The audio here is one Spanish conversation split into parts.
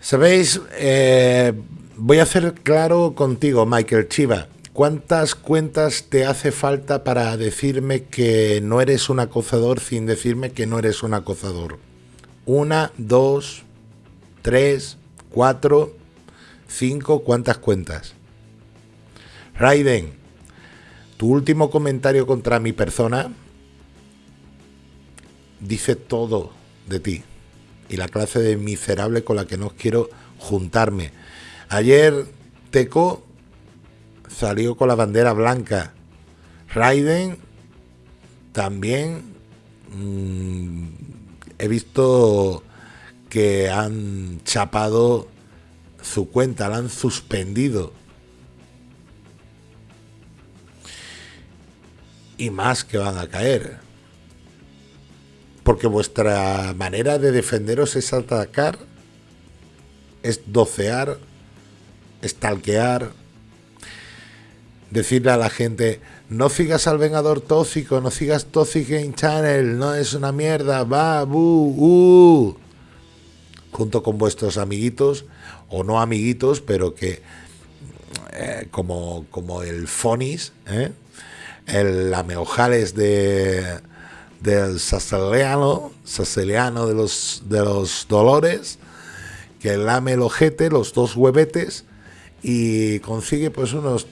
Sabéis, eh, voy a hacer claro contigo, Michael Chiva. ¿Cuántas cuentas te hace falta para decirme que no eres un acosador sin decirme que no eres un acosador? Una, dos, tres, cuatro, cinco, ¿cuántas cuentas? Raiden, tu último comentario contra mi persona dice todo de ti y la clase de miserable con la que no quiero juntarme. Ayer Teco salió con la bandera blanca. Raiden también mm, he visto que han chapado su cuenta, la han suspendido. Y más que van a caer porque vuestra manera de defenderos es atacar, es docear, estalquear, decirle a la gente, no sigas al Vengador tóxico, no sigas Toxic Game Channel, no es una mierda, va, bu, uh. Junto con vuestros amiguitos, o no amiguitos, pero que eh, como, como el Fonis, ¿eh? el Ameojales de, del saceliano, saceliano de los, de los dolores, que lame el ojete, los dos huevetes, y consigue pues unos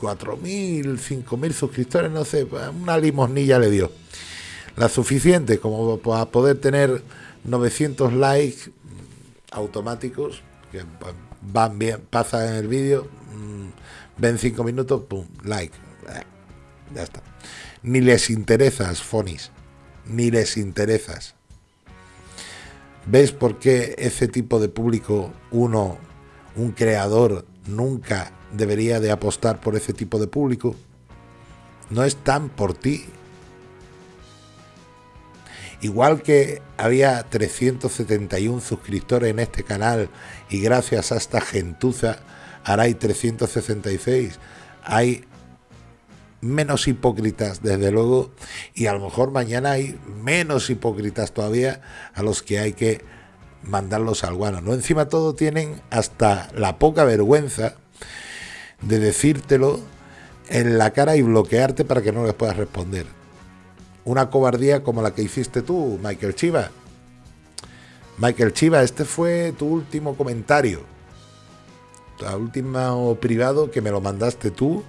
4.000, 5.000 suscriptores, no sé, una limosnilla le dio. La suficiente como para poder tener 900 likes automáticos, que van bien, pasa en el vídeo, mm, ven 5 minutos, pum, like, ya está ni les interesas, Fonis, ni les interesas. ¿Ves por qué ese tipo de público, uno, un creador, nunca debería de apostar por ese tipo de público? No están por ti. Igual que había 371 suscriptores en este canal y gracias a esta gentuza ahora hay 366, hay menos hipócritas, desde luego, y a lo mejor mañana hay menos hipócritas todavía a los que hay que mandarlos al guano. ¿no? Encima todo tienen hasta la poca vergüenza de decírtelo en la cara y bloquearte para que no les puedas responder. Una cobardía como la que hiciste tú, Michael Chiva. Michael Chiva, este fue tu último comentario. Tu último privado que me lo mandaste tú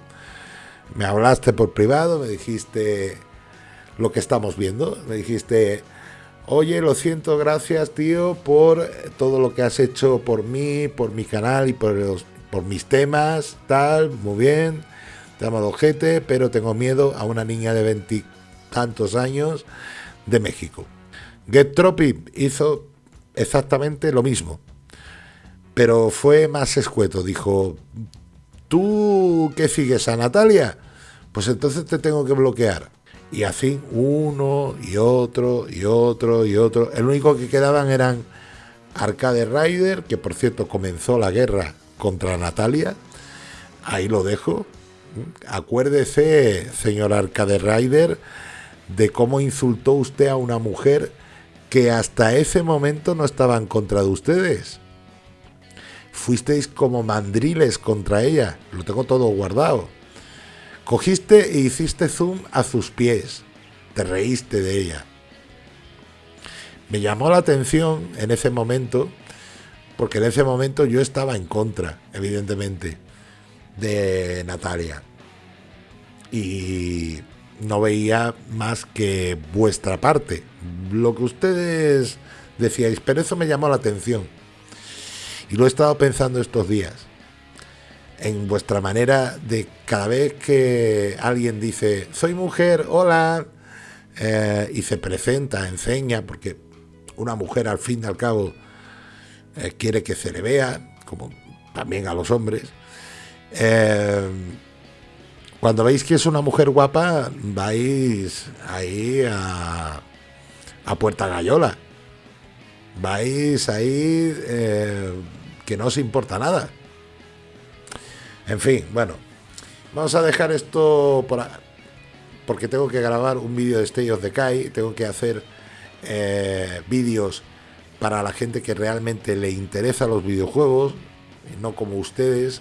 me hablaste por privado, me dijiste lo que estamos viendo, me dijiste, oye, lo siento, gracias tío por todo lo que has hecho por mí, por mi canal y por, los, por mis temas, tal, muy bien, te amo ojete, pero tengo miedo a una niña de veintitantos años de México. Get hizo exactamente lo mismo, pero fue más escueto, dijo, ¿Tú qué sigues a Natalia? Pues entonces te tengo que bloquear. Y así uno y otro y otro y otro. El único que quedaban eran Arcade Rider, que por cierto comenzó la guerra contra Natalia. Ahí lo dejo. Acuérdese, señor Arcade Rider, de cómo insultó usted a una mujer que hasta ese momento no estaba en contra de ustedes fuisteis como mandriles contra ella. Lo tengo todo guardado. Cogiste e hiciste zoom a sus pies. Te reíste de ella. Me llamó la atención en ese momento, porque en ese momento yo estaba en contra, evidentemente, de Natalia. Y no veía más que vuestra parte. Lo que ustedes decíais, pero eso me llamó la atención. Y lo he estado pensando estos días. En vuestra manera de cada vez que alguien dice, soy mujer, hola, eh, y se presenta, enseña, porque una mujer al fin y al cabo eh, quiere que se le vea, como también a los hombres. Eh, cuando veis que es una mujer guapa, vais ahí a, a Puerta Gallola vais ahí eh, que no os importa nada. En fin, bueno, vamos a dejar esto por porque tengo que grabar un vídeo de State of Kai, tengo que hacer eh, vídeos para la gente que realmente le interesa los videojuegos, no como ustedes,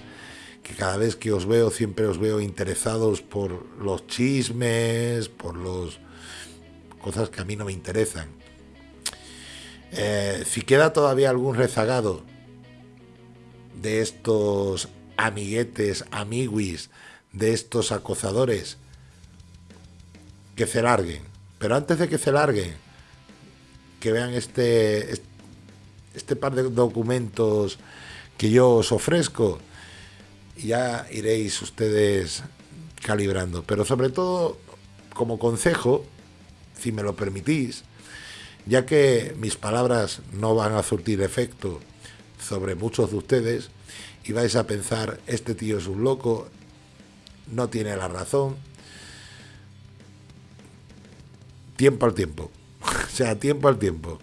que cada vez que os veo siempre os veo interesados por los chismes, por los cosas que a mí no me interesan. Eh, si queda todavía algún rezagado de estos amiguetes, amiguis, de estos acosadores, que se larguen. Pero antes de que se larguen, que vean este, este par de documentos que yo os ofrezco, ya iréis ustedes calibrando. Pero sobre todo, como consejo, si me lo permitís, ya que mis palabras no van a surtir efecto sobre muchos de ustedes, y vais a pensar, este tío es un loco, no tiene la razón. Tiempo al tiempo. o sea, tiempo al tiempo.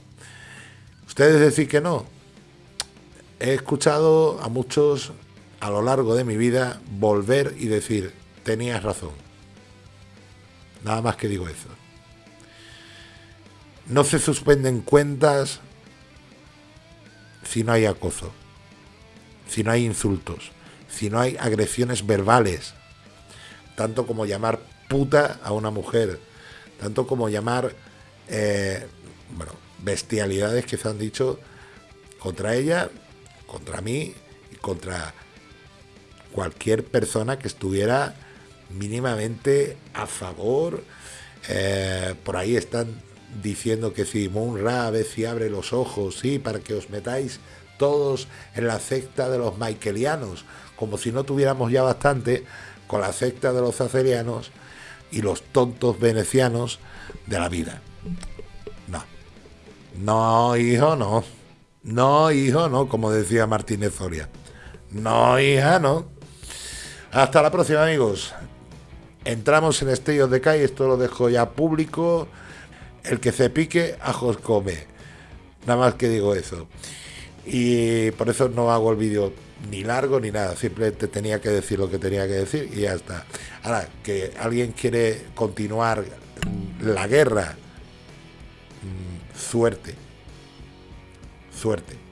Ustedes decís que no. He escuchado a muchos a lo largo de mi vida volver y decir, tenías razón. Nada más que digo eso. No se suspenden cuentas si no hay acoso, si no hay insultos, si no hay agresiones verbales, tanto como llamar puta a una mujer, tanto como llamar, eh, bueno, bestialidades que se han dicho contra ella, contra mí y contra cualquier persona que estuviera mínimamente a favor. Eh, por ahí están diciendo que si Munra si abre los ojos, sí, para que os metáis todos en la secta de los michaelianos, como si no tuviéramos ya bastante con la secta de los acerianos y los tontos venecianos de la vida. No. No, hijo, no. No, hijo, no, como decía Martínez Zoria. No, hija, no. Hasta la próxima, amigos. Entramos en Estellos de Calle, esto lo dejo ya público. El que se pique, ajos come. Nada más que digo eso. Y por eso no hago el vídeo ni largo ni nada. Simplemente tenía que decir lo que tenía que decir y ya está. Ahora, que alguien quiere continuar la guerra, mm, suerte. Suerte.